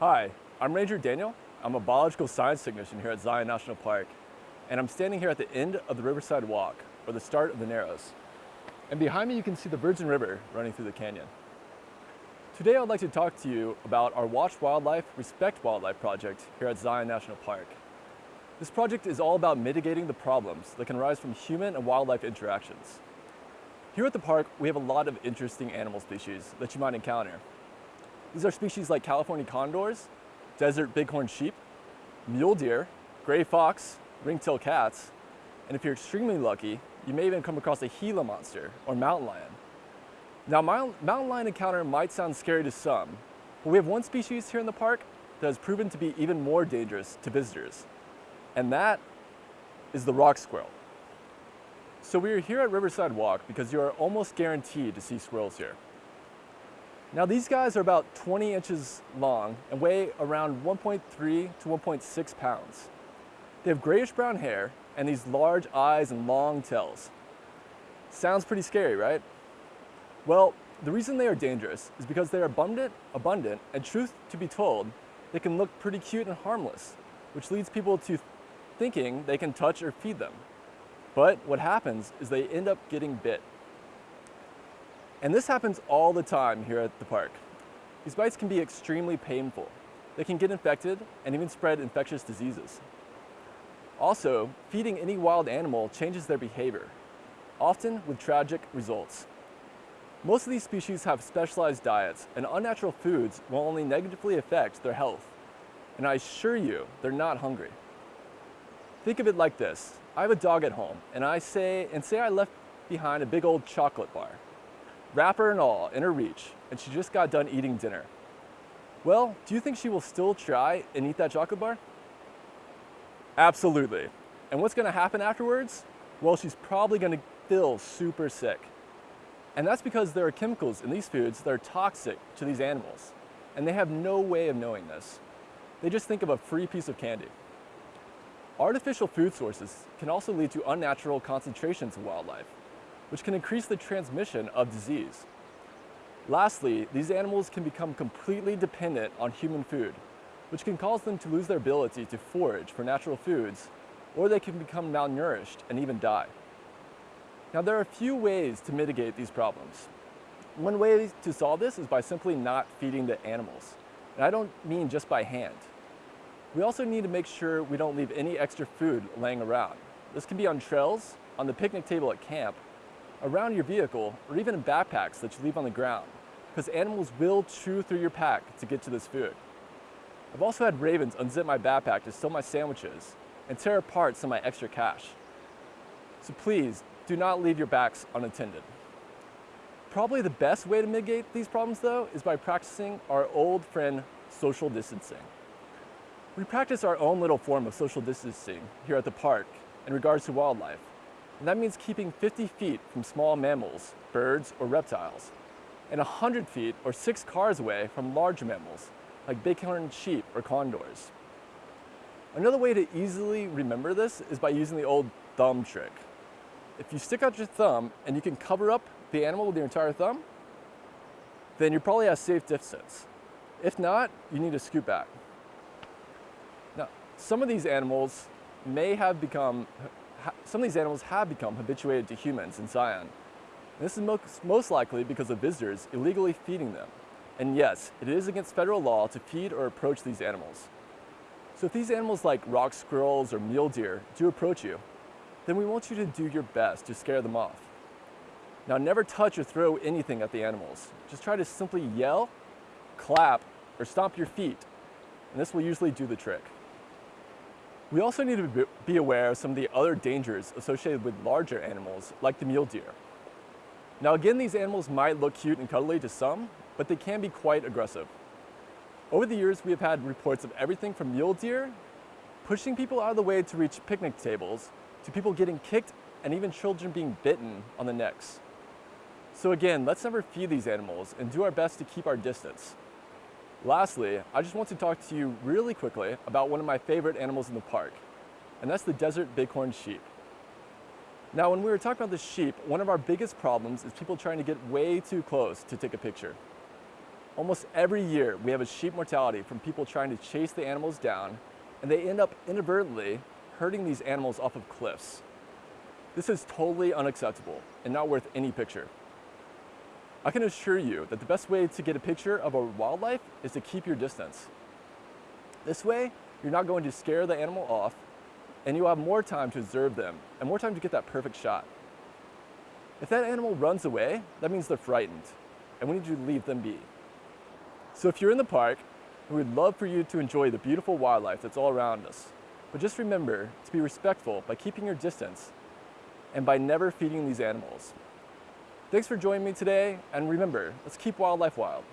Hi, I'm Ranger Daniel. I'm a biological science technician here at Zion National Park, and I'm standing here at the end of the Riverside Walk, or the start of the Narrows. And behind me you can see the Virgin River running through the canyon. Today I'd like to talk to you about our Watch Wildlife, Respect Wildlife project here at Zion National Park. This project is all about mitigating the problems that can arise from human and wildlife interactions. Here at the park, we have a lot of interesting animal species that you might encounter. These are species like California condors, desert bighorn sheep, mule deer, gray fox, ring-tailed cats, and if you're extremely lucky, you may even come across a Gila monster or mountain lion. Now, mountain lion encounter might sound scary to some, but we have one species here in the park that has proven to be even more dangerous to visitors, and that is the rock squirrel. So we are here at Riverside Walk because you are almost guaranteed to see squirrels here. Now these guys are about 20 inches long and weigh around 1.3 to 1.6 pounds. They have grayish brown hair and these large eyes and long tails. Sounds pretty scary, right? Well, the reason they are dangerous is because they are abundant, abundant, and truth to be told, they can look pretty cute and harmless, which leads people to thinking they can touch or feed them. But what happens is they end up getting bit. And this happens all the time here at the park. These bites can be extremely painful. They can get infected and even spread infectious diseases. Also, feeding any wild animal changes their behavior, often with tragic results. Most of these species have specialized diets and unnatural foods will only negatively affect their health. And I assure you, they're not hungry. Think of it like this. I have a dog at home and I say, and say I left behind a big old chocolate bar wrapper and all, in her reach, and she just got done eating dinner. Well, do you think she will still try and eat that chocolate bar? Absolutely. And what's gonna happen afterwards? Well, she's probably gonna feel super sick. And that's because there are chemicals in these foods that are toxic to these animals. And they have no way of knowing this. They just think of a free piece of candy. Artificial food sources can also lead to unnatural concentrations of wildlife, which can increase the transmission of disease. Lastly, these animals can become completely dependent on human food, which can cause them to lose their ability to forage for natural foods, or they can become malnourished and even die. Now there are a few ways to mitigate these problems. One way to solve this is by simply not feeding the animals. And I don't mean just by hand. We also need to make sure we don't leave any extra food laying around. This can be on trails, on the picnic table at camp, around your vehicle, or even in backpacks that you leave on the ground, because animals will chew through your pack to get to this food. I've also had ravens unzip my backpack to steal my sandwiches and tear apart some of my extra cash. So please, do not leave your bags unattended. Probably the best way to mitigate these problems though is by practicing our old friend social distancing. We practice our own little form of social distancing here at the park in regards to wildlife. And that means keeping 50 feet from small mammals, birds, or reptiles, and 100 feet or six cars away from large mammals, like bighorn sheep or condors. Another way to easily remember this is by using the old thumb trick. If you stick out your thumb and you can cover up the animal with your entire thumb, then you're probably at safe distance. If not, you need to scoot back. Now, some of these animals may have become some of these animals have become habituated to humans in Zion. This is most likely because of visitors illegally feeding them. And yes, it is against federal law to feed or approach these animals. So if these animals like rock squirrels or mule deer do approach you, then we want you to do your best to scare them off. Now never touch or throw anything at the animals. Just try to simply yell, clap, or stomp your feet, and this will usually do the trick. We also need to be aware of some of the other dangers associated with larger animals, like the mule deer. Now again, these animals might look cute and cuddly to some, but they can be quite aggressive. Over the years, we have had reports of everything from mule deer, pushing people out of the way to reach picnic tables, to people getting kicked and even children being bitten on the necks. So again, let's never feed these animals and do our best to keep our distance. Lastly, I just want to talk to you really quickly about one of my favorite animals in the park, and that's the desert bighorn sheep. Now, when we were talking about the sheep, one of our biggest problems is people trying to get way too close to take a picture. Almost every year, we have a sheep mortality from people trying to chase the animals down, and they end up inadvertently hurting these animals off of cliffs. This is totally unacceptable and not worth any picture. I can assure you that the best way to get a picture of a wildlife is to keep your distance. This way, you're not going to scare the animal off and you'll have more time to observe them and more time to get that perfect shot. If that animal runs away, that means they're frightened and we need to leave them be. So if you're in the park, we would love for you to enjoy the beautiful wildlife that's all around us. But just remember to be respectful by keeping your distance and by never feeding these animals. Thanks for joining me today, and remember, let's keep wildlife wild.